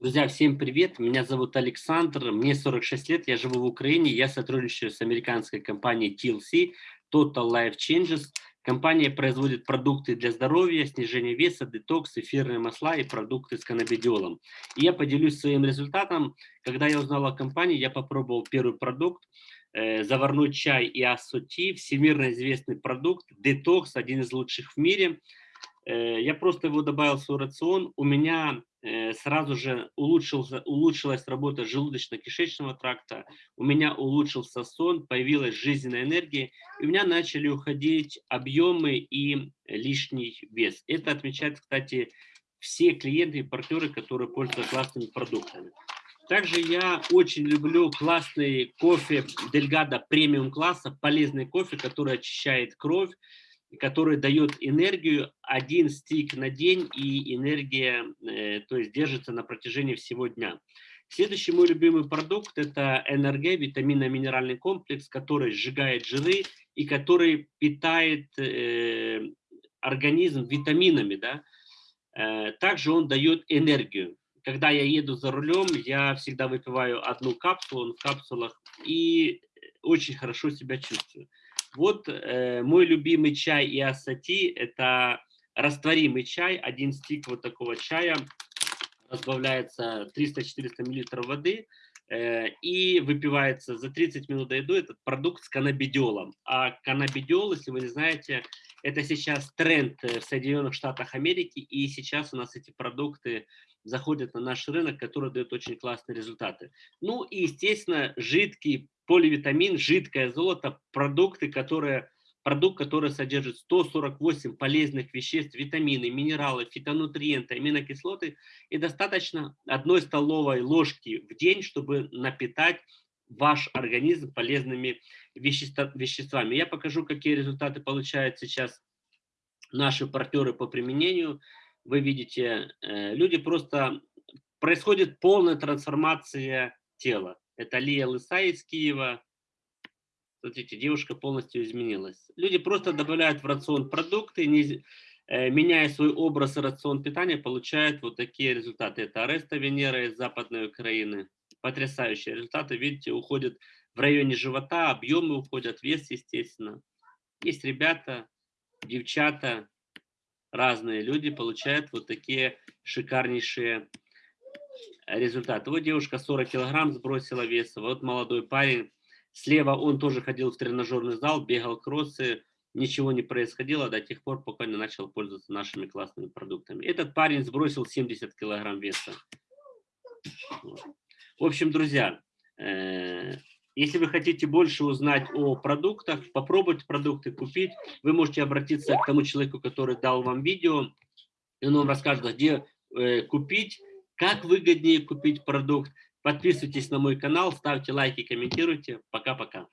Друзья, всем привет! Меня зовут Александр, мне 46 лет, я живу в Украине, я сотрудничаю с американской компанией TLC, Total Life Changes. Компания производит продукты для здоровья, снижения веса, детокс, эфирные масла и продукты с каннабидиолом. И я поделюсь своим результатом. Когда я узнал о компании, я попробовал первый продукт, э, заварной чай и ассоти, всемирно известный продукт, детокс, один из лучших в мире. Э, я просто его добавил в свой рацион. У меня э, сразу же улучшился, улучшилась работа желудочно-кишечного тракта, у меня улучшился сон, появилась жизненная энергия, и у меня начали уходить объемы и лишний вес. Это отмечают, кстати, все клиенты и партнеры, которые пользуются классными продуктами. Также я очень люблю классный кофе Дельгада премиум класса, полезный кофе, который очищает кровь, который дает энергию один стик на день, и энергия, э, то есть держится на протяжении всего дня. Следующий мой любимый продукт – это НРГ, витаминно-минеральный комплекс, который сжигает жиры и который питает э, организм витаминами. Да? Э, также он дает энергию. Когда я еду за рулем, я всегда выпиваю одну капсулу, он в капсулах, и очень хорошо себя чувствую. Вот э, мой любимый чай и ассати – это растворимый чай, один стик вот такого чая, разбавляется 300-400 мл воды э, и выпивается за 30 минут до еды этот продукт с каннабидиолом. А каннабидиол, если вы не знаете, это сейчас тренд э, в Соединенных Штатах Америки, и сейчас у нас эти продукты заходят на наш рынок, который дает очень классные результаты. Ну и, естественно, жидкий поливитамин, жидкое золото, продукты, которые, продукт, который содержит 148 полезных веществ, витамины, минералы, фитонутриенты, аминокислоты, и достаточно одной столовой ложки в день, чтобы напитать ваш организм полезными веществами. Я покажу, какие результаты получают сейчас наши партнеры по применению. Вы видите, э, люди просто... Происходит полная трансформация тела. Это Лия Лыса из Киева. Смотрите, девушка полностью изменилась. Люди просто добавляют в рацион продукты, не, э, меняя свой образ и рацион питания, получают вот такие результаты. Это Ареста Венера из Западной Украины. Потрясающие результаты. Видите, уходят в районе живота, объемы уходят, вес, естественно. Есть ребята, девчата, разные люди получают вот такие шикарнейшие результат. Вот девушка 40 килограмм сбросила веса, вот молодой парень. Слева он тоже ходил в тренажерный зал, бегал кроссы, ничего не происходило до тех пор, пока не начал пользоваться нашими классными продуктами. Этот парень сбросил 70 килограмм веса. В общем, друзья, э, если вы хотите больше узнать о продуктах, попробовать продукты купить, вы можете обратиться к тому человеку, который дал вам видео, и он вам расскажет, где э, купить, как выгоднее купить продукт? Подписывайтесь на мой канал, ставьте лайки, комментируйте. Пока-пока.